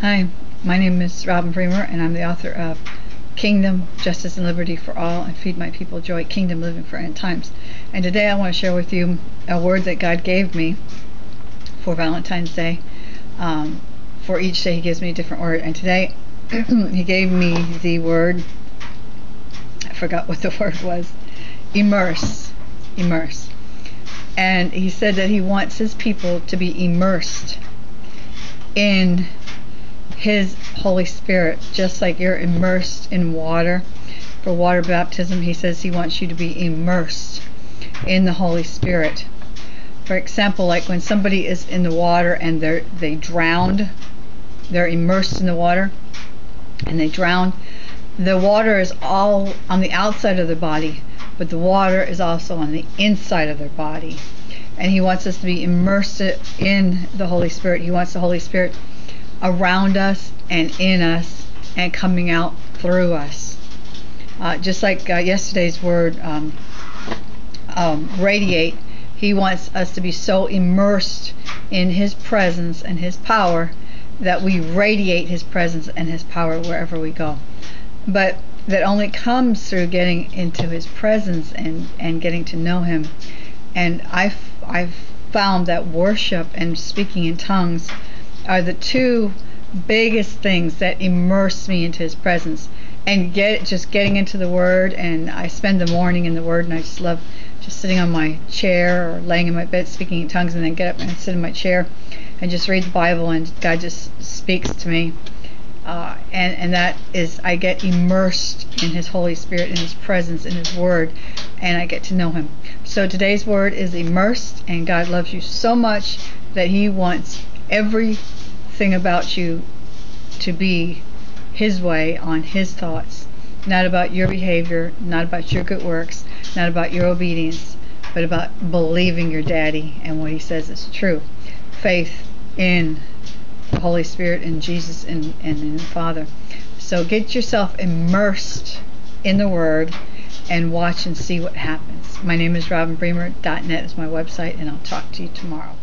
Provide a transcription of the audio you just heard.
Hi, my name is Robin Bremer, and I'm the author of Kingdom, Justice, and Liberty for All, and Feed My People Joy, Kingdom Living for End Times. And today I want to share with you a word that God gave me for Valentine's Day. Um, for each day, He gives me a different word, and today He gave me the word, I forgot what the word was, immerse. Immerse. And He said that He wants His people to be immersed in his Holy Spirit, just like you're immersed in water. For water baptism, he says he wants you to be immersed in the Holy Spirit. For example, like when somebody is in the water and they're they drowned, they're immersed in the water and they drown. The water is all on the outside of their body, but the water is also on the inside of their body. And he wants us to be immersed in the Holy Spirit. He wants the Holy Spirit around us and in us and coming out through us. Uh, just like uh, yesterday's word, um, um, radiate, he wants us to be so immersed in his presence and his power that we radiate his presence and his power wherever we go. But that only comes through getting into his presence and, and getting to know him. And I've, I've found that worship and speaking in tongues are the two biggest things that immerse me into his presence. And get just getting into the word and I spend the morning in the word and I just love just sitting on my chair or laying in my bed speaking in tongues and then get up and sit in my chair and just read the Bible and God just speaks to me. Uh, and and that is I get immersed in His Holy Spirit in His presence in His Word and I get to know Him. So today's word is immersed and God loves you so much that He wants everything about you to be His way on His thoughts, not about your behavior, not about your good works, not about your obedience, but about believing your daddy and what He says is true. Faith in the Holy Spirit and Jesus and, and in the Father. So get yourself immersed in the Word and watch and see what happens. My name is Robin Bremer. robinbremer.net is my website, and I'll talk to you tomorrow.